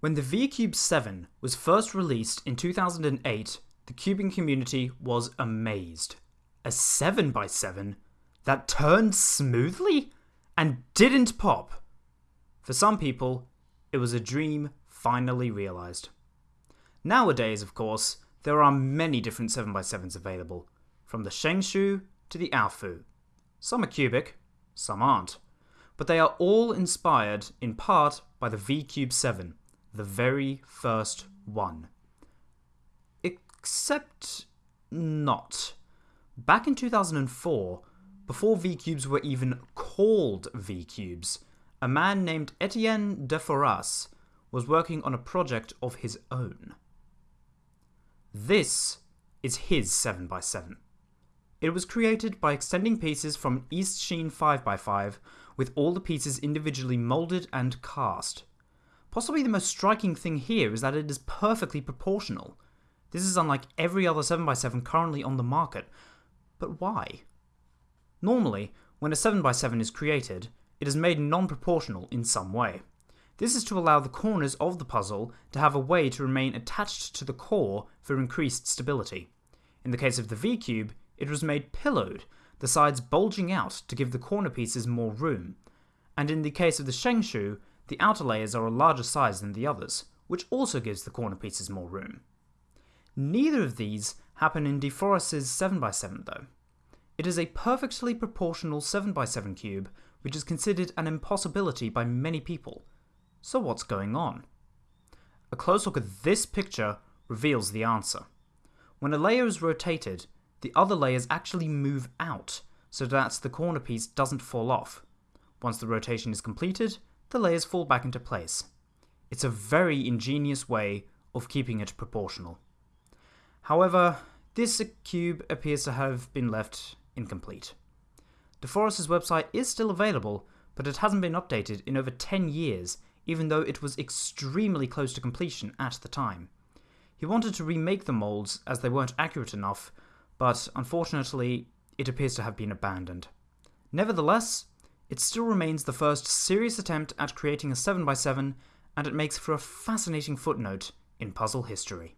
When the VCube 7 was first released in 2008, the cubing community was amazed. A 7x7 that turned smoothly and didn't pop. For some people, it was a dream finally realised. Nowadays, of course, there are many different 7x7s available, from the Shengshou to the Aofu. Some are cubic, some aren't, but they are all inspired in part by the VCube 7, the very first one. Except not. Back in 2004, before V-cubes were even called V-cubes, a man named Etienne de Foras was working on a project of his own. This is his 7x7. It was created by extending pieces from an Eastsheen 5x5 with all the pieces individually moulded and cast. Possibly the most striking thing here is that it is perfectly proportional. This is unlike every other 7x7 currently on the market. But why? Normally, when a 7x7 is created, it is made non-proportional in some way. This is to allow the corners of the puzzle to have a way to remain attached to the core for increased stability. In the case of the V-Cube, it was made pillowed, the sides bulging out to give the corner pieces more room. And in the case of the Shengshou, the outer layers are a larger size than the others, which also gives the corner pieces more room. Neither of these happen in De Forest's 7x7 though. It is a perfectly proportional 7x7 cube, which is considered an impossibility by many people. So what's going on? A close look at this picture reveals the answer. When a layer is rotated, the other layers actually move out, so that the corner piece doesn't fall off. Once the rotation is completed, the layers fall back into place. It's a very ingenious way of keeping it proportional. However, this cube appears to have been left incomplete. De Forest's website is still available, but it hasn't been updated in over 10 years, even though it was extremely close to completion at the time. He wanted to remake the molds as they weren't accurate enough, but unfortunately, it appears to have been abandoned. Nevertheless, it still remains the first serious attempt at creating a 7x7, and it makes for a fascinating footnote in puzzle history.